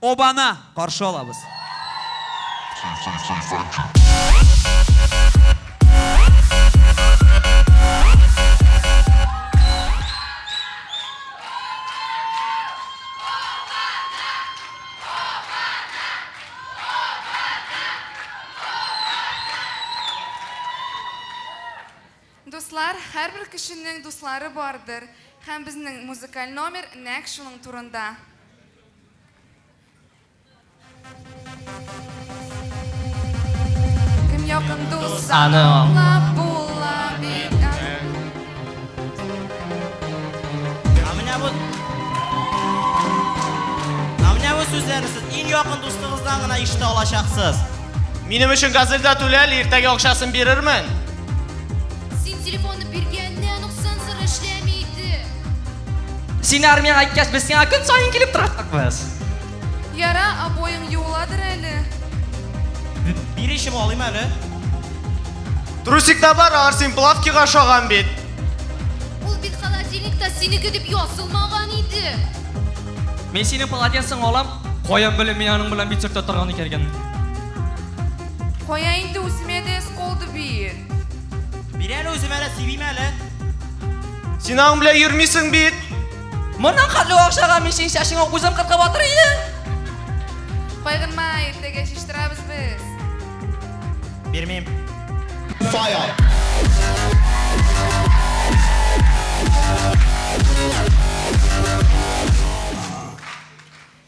обаны қаршы алабыз Дуслар, һәрбер кешенең дуслары бардыр. Һәм безнең музыкаль номер нәкъ шуның турында. Кем якын дус Аны. аңлап була бит. Amına bu Amına bu sözlerni siz eng yaqin do'stingizdan gina eshita olasiz. Menim uchun gazelda to'lal, ertaga o'xshasini berarman. Sen telefonni bergandan nuqson sir ishlamaydi. Яра, юладыр әле. Bir ishim olayım hali. Trusikda bor, Arsen plavkiga sho'g'an bet. Ул бит холодильникта seniki deb yozilmagan edi. Men seni polatensing olam, qo'yim bilan mening bilan bitsurda turgan ekan. Qo'ya инде үземә дә qoldi bir. Bir hali o'zim hali sevim hali. Sen ang bilan yurmaysan bet. Bundan qatli o'xshagan men sening shashingga o'zim qirqib o'tir edi. Кайгынма, иртәгә шиштырабыз без. Bermayim.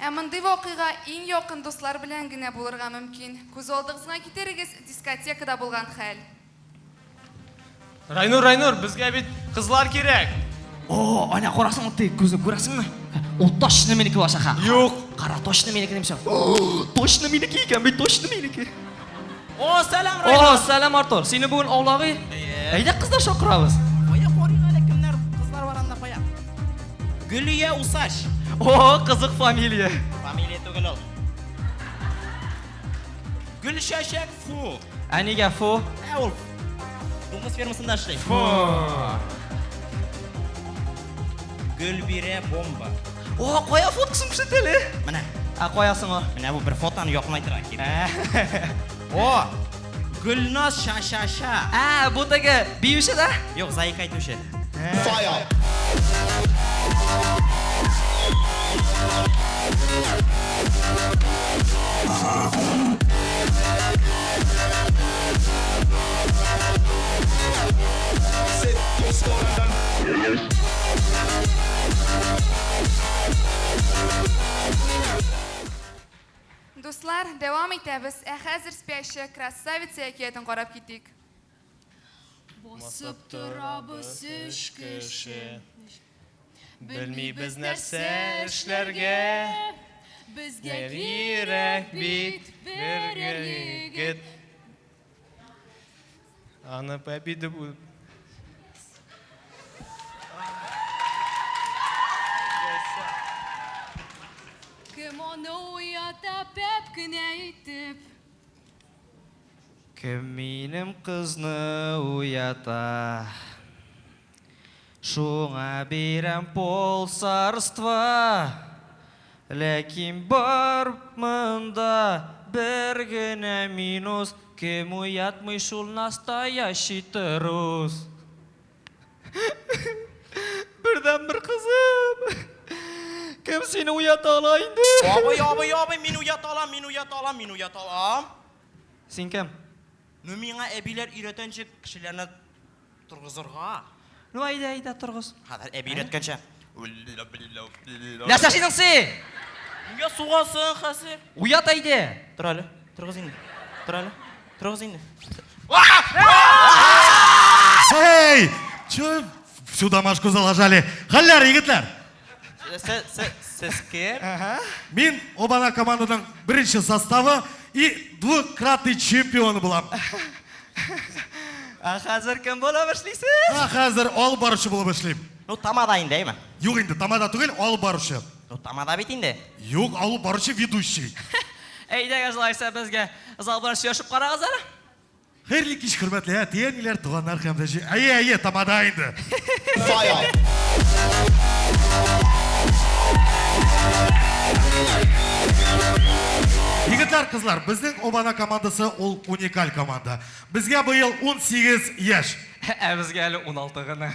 Ә мондый вакыйга иң якын дуслар белән генә булырга мөмкин. Күз алдыгызга китерегез дискотекада булган хәл. Райнур, Райнур, bizga bet qizlar kerak. O, ana qarasang, o'tdi, ko'zni ko'rasizmi? У точно меники болса ха. Юк. Кара точно меники демсе. Точно меники экен, бит точно меники. О, салам Райнар. О, салам Артур. Сени бүгүн оглагы. Айда кыздар шокурабыз. Коя корыйга кимдер кызлар бар анда коя. Гүлия Усаш. О, кызык фамилия. Фамилия түгел ал. Gülşaşak Fu. Aniga Fu. Elf. Domuz firmasında işleyim. Fu. Gülbire Bomba. O, qo'ya fotkasini ko'rsatayli. Mana, A, qo'yasin o. mana bu bir fotoni yoqmay turadi. O, Gulnoz shashasha. A, bu taga biyushada. Yo'q, zaik aytuvchi. Дуслар, дәвам итәбез. Ә хәзер спящая красавица әкиятен карап китик. Басып торабыз үч кеше. Белмибез нәрсә эшләргә. Безгә Йөрәк бит бер егет. Аны победа пәп кенә итеп. Кем минем кызны уята? Шуңа бирәм полсарства. Ләкин бар монда бер генә минус. Кем уятмый шул настоящий трус. Кем сине уята ала инде? Yo'q, yo'q, yo'q, men uyat olam, men uyat olam, men uyat olam. Син кем? Ну миңа әбиләр өйрәткәнчә кешеләрне тургызырга. Ну айда айда торгыз. Хәзер әби синең син? Нигә сугасың хәзер? Уят айда. Тор әле, торгыз инде. Тор әле. Торгыз инде. Эй, чё всю домашку залажали? Халляр, егетлер! Кем? Мен обана команданың бірінші составы и двукратный чемпионы болам. А хәзер кем була башлыйсыз? А қазір ол барушы болып эшлейм. Ну тамада инде, әйме? Юк инде, тамада түгел, ол барушы. Ну тамада бит инде. Юк, ол барушы ведущий. Әйдәгез лайса безгә зал карагыз әле. Хәйрле кич, хөрмәтле әтиәниләр, туганнар һәм дә җи- Әйе, әйе, тамада инде. qizlar bizning obana komandasi ол уникаль команда bu yil 18 yosh Ә безгә әле 16 гына.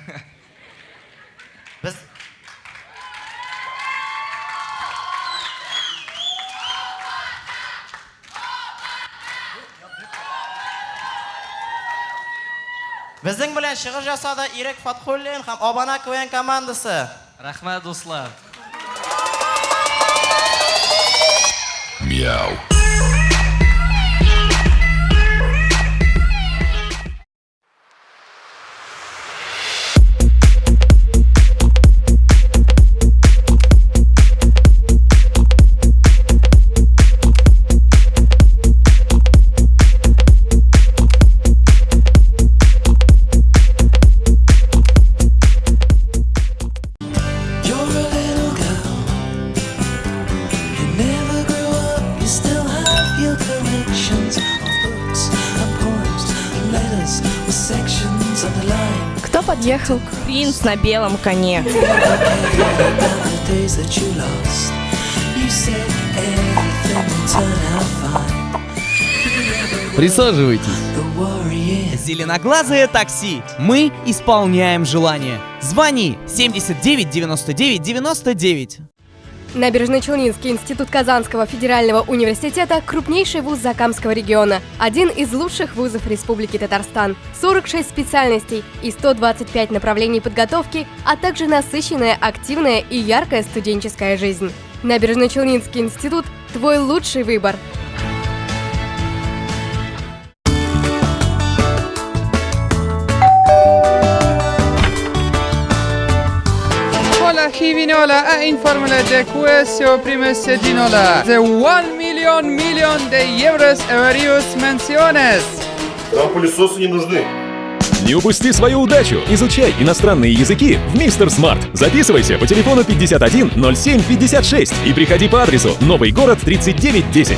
Biz Bizning bilan shig'ish jasadi Irak Fathullin ham Obana Ko'yan komandasi. Рәхмәт дуслар. You're ехал принц на белом коне. Присаживайтесь. Зеленоглазое такси. Мы исполняем желание. Звони 79 99 99. Набережно-Челнинский институт Казанского федерального университета – крупнейший вуз Закамского региона, один из лучших вузов Республики Татарстан, 46 специальностей и 125 направлений подготовки, а также насыщенная, активная и яркая студенческая жизнь. Набережно-Челнинский институт – твой лучший выбор. Hola Givinola a informele de quesio primese dinola. The 1 million million de euros various menciones. Нам пылесосы не нужны. Не упусти свою удачу! Изучай иностранные языки в Мистер Смарт. Записывайся по телефону 51 07 56 и приходи по адресу Новый город 3910.